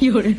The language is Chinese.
有人